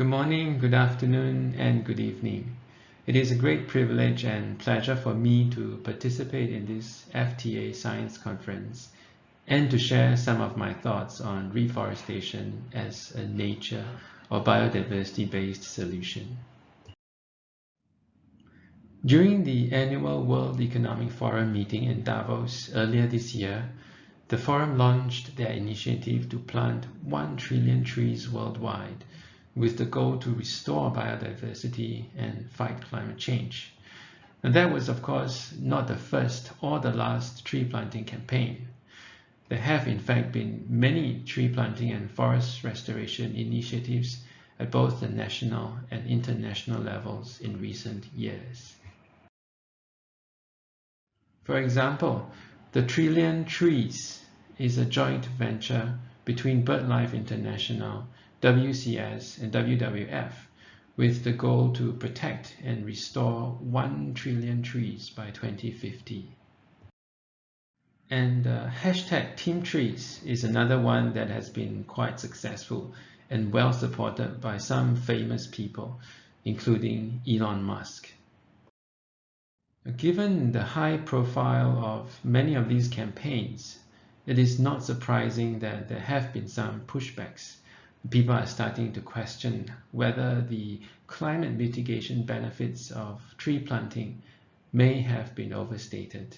Good morning, good afternoon, and good evening. It is a great privilege and pleasure for me to participate in this FTA Science Conference and to share some of my thoughts on reforestation as a nature or biodiversity-based solution. During the annual World Economic Forum meeting in Davos earlier this year, the forum launched their initiative to plant 1 trillion trees worldwide with the goal to restore biodiversity and fight climate change. And that was, of course, not the first or the last tree planting campaign. There have, in fact, been many tree planting and forest restoration initiatives at both the national and international levels in recent years. For example, the Trillion Trees is a joint venture between BirdLife International WCS and WWF with the goal to protect and restore 1 trillion trees by 2050. And uh, hashtag Team Trees is another one that has been quite successful and well supported by some famous people, including Elon Musk. Given the high profile of many of these campaigns, it is not surprising that there have been some pushbacks people are starting to question whether the climate mitigation benefits of tree planting may have been overstated.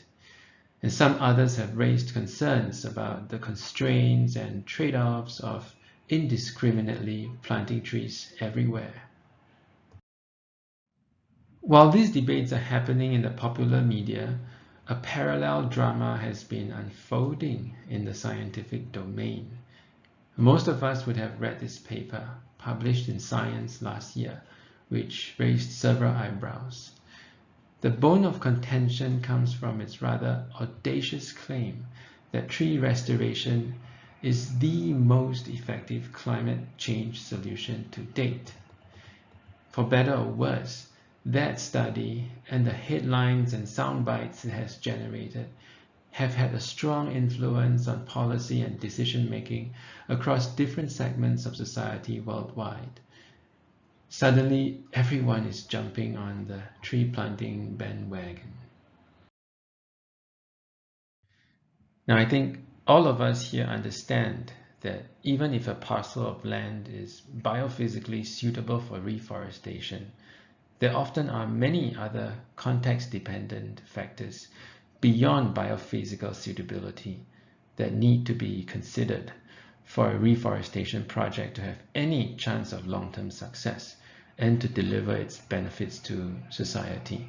And some others have raised concerns about the constraints and trade-offs of indiscriminately planting trees everywhere. While these debates are happening in the popular media, a parallel drama has been unfolding in the scientific domain. Most of us would have read this paper published in Science last year, which raised several eyebrows. The bone of contention comes from its rather audacious claim that tree restoration is the most effective climate change solution to date. For better or worse, that study and the headlines and sound bites it has generated have had a strong influence on policy and decision making across different segments of society worldwide. Suddenly, everyone is jumping on the tree planting bandwagon. Now, I think all of us here understand that even if a parcel of land is biophysically suitable for reforestation, there often are many other context-dependent factors beyond biophysical suitability that need to be considered for a reforestation project to have any chance of long-term success and to deliver its benefits to society.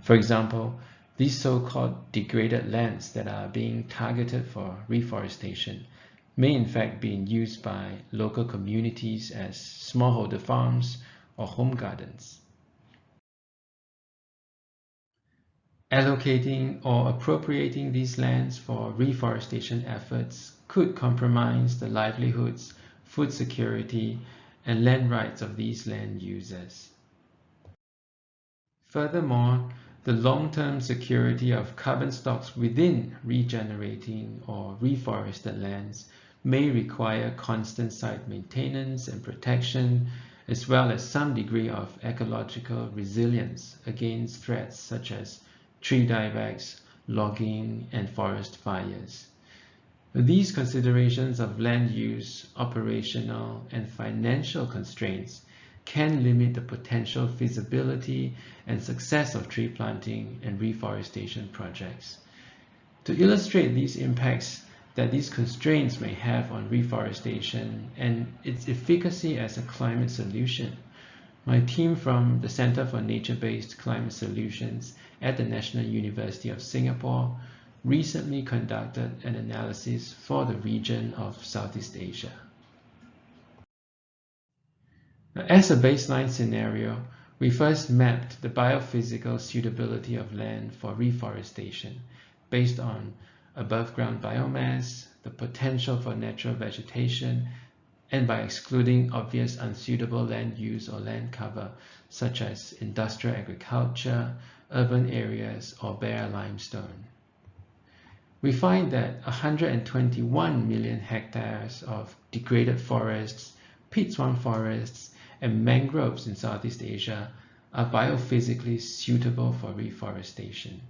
For example, these so-called degraded lands that are being targeted for reforestation may in fact be used by local communities as smallholder farms or home gardens. Allocating or appropriating these lands for reforestation efforts could compromise the livelihoods, food security, and land rights of these land users. Furthermore, the long-term security of carbon stocks within regenerating or reforested lands may require constant site maintenance and protection, as well as some degree of ecological resilience against threats such as tree diebacks, logging, and forest fires. These considerations of land use, operational, and financial constraints can limit the potential feasibility and success of tree planting and reforestation projects. To illustrate these impacts that these constraints may have on reforestation and its efficacy as a climate solution, my team from the Center for Nature-Based Climate Solutions at the National University of Singapore recently conducted an analysis for the region of Southeast Asia. As a baseline scenario, we first mapped the biophysical suitability of land for reforestation based on above ground biomass, the potential for natural vegetation, and by excluding obvious unsuitable land use or land cover, such as industrial agriculture, urban areas, or bare limestone. We find that 121 million hectares of degraded forests, peat swamp forests, and mangroves in Southeast Asia are biophysically suitable for reforestation.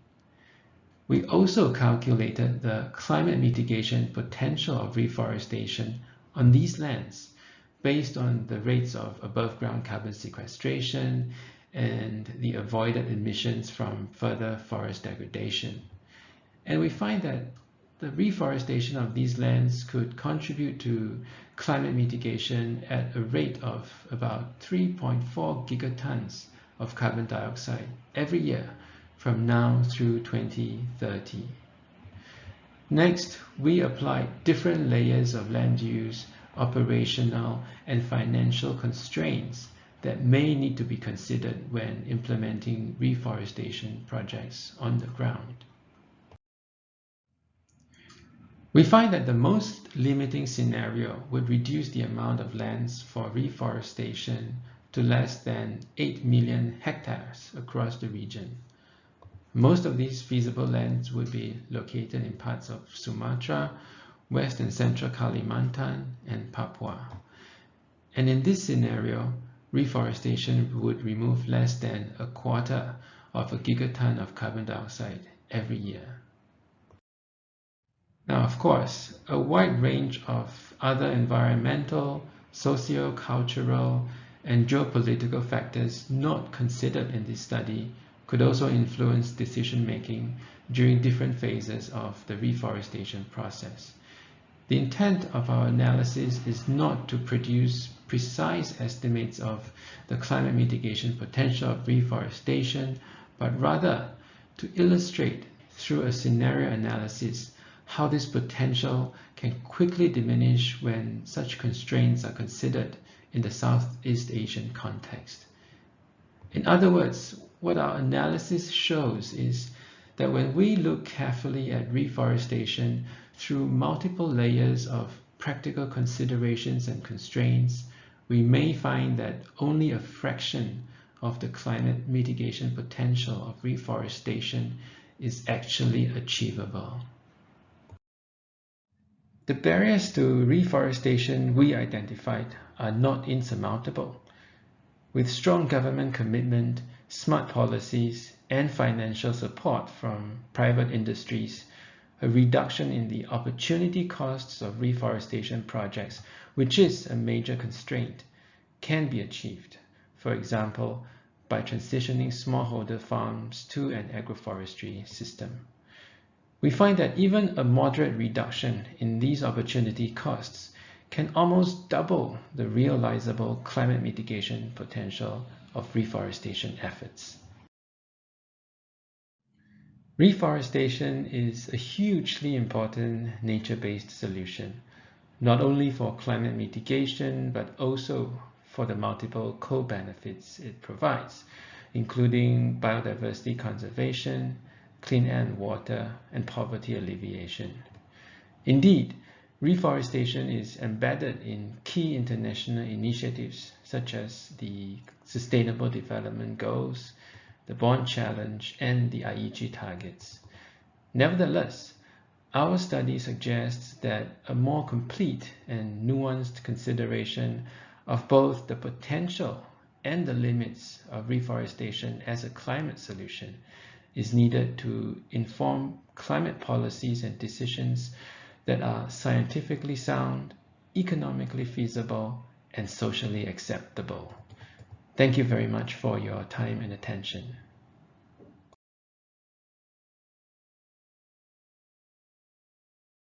We also calculated the climate mitigation potential of reforestation on these lands based on the rates of above ground carbon sequestration and the avoided emissions from further forest degradation. And we find that the reforestation of these lands could contribute to climate mitigation at a rate of about 3.4 gigatons of carbon dioxide every year from now through 2030. Next, we applied different layers of land use, operational, and financial constraints that may need to be considered when implementing reforestation projects on the ground. We find that the most limiting scenario would reduce the amount of lands for reforestation to less than 8 million hectares across the region. Most of these feasible lands would be located in parts of Sumatra, West and Central Kalimantan, and Papua. And in this scenario, reforestation would remove less than a quarter of a gigaton of carbon dioxide every year. Now, of course, a wide range of other environmental, socio-cultural, and geopolitical factors not considered in this study could also influence decision-making during different phases of the reforestation process. The intent of our analysis is not to produce precise estimates of the climate mitigation potential of reforestation, but rather to illustrate through a scenario analysis how this potential can quickly diminish when such constraints are considered in the Southeast Asian context. In other words, what our analysis shows is that when we look carefully at reforestation through multiple layers of practical considerations and constraints, we may find that only a fraction of the climate mitigation potential of reforestation is actually achievable. The barriers to reforestation we identified are not insurmountable. With strong government commitment, smart policies, and financial support from private industries, a reduction in the opportunity costs of reforestation projects, which is a major constraint, can be achieved. For example, by transitioning smallholder farms to an agroforestry system. We find that even a moderate reduction in these opportunity costs can almost double the realizable climate mitigation potential of reforestation efforts. Reforestation is a hugely important nature-based solution, not only for climate mitigation, but also for the multiple co-benefits it provides, including biodiversity conservation, clean air and water, and poverty alleviation. Indeed, reforestation is embedded in key international initiatives such as the Sustainable Development Goals, the Bonn Challenge, and the Aichi targets. Nevertheless, our study suggests that a more complete and nuanced consideration of both the potential and the limits of reforestation as a climate solution is needed to inform climate policies and decisions that are scientifically sound, economically feasible, and socially acceptable. Thank you very much for your time and attention.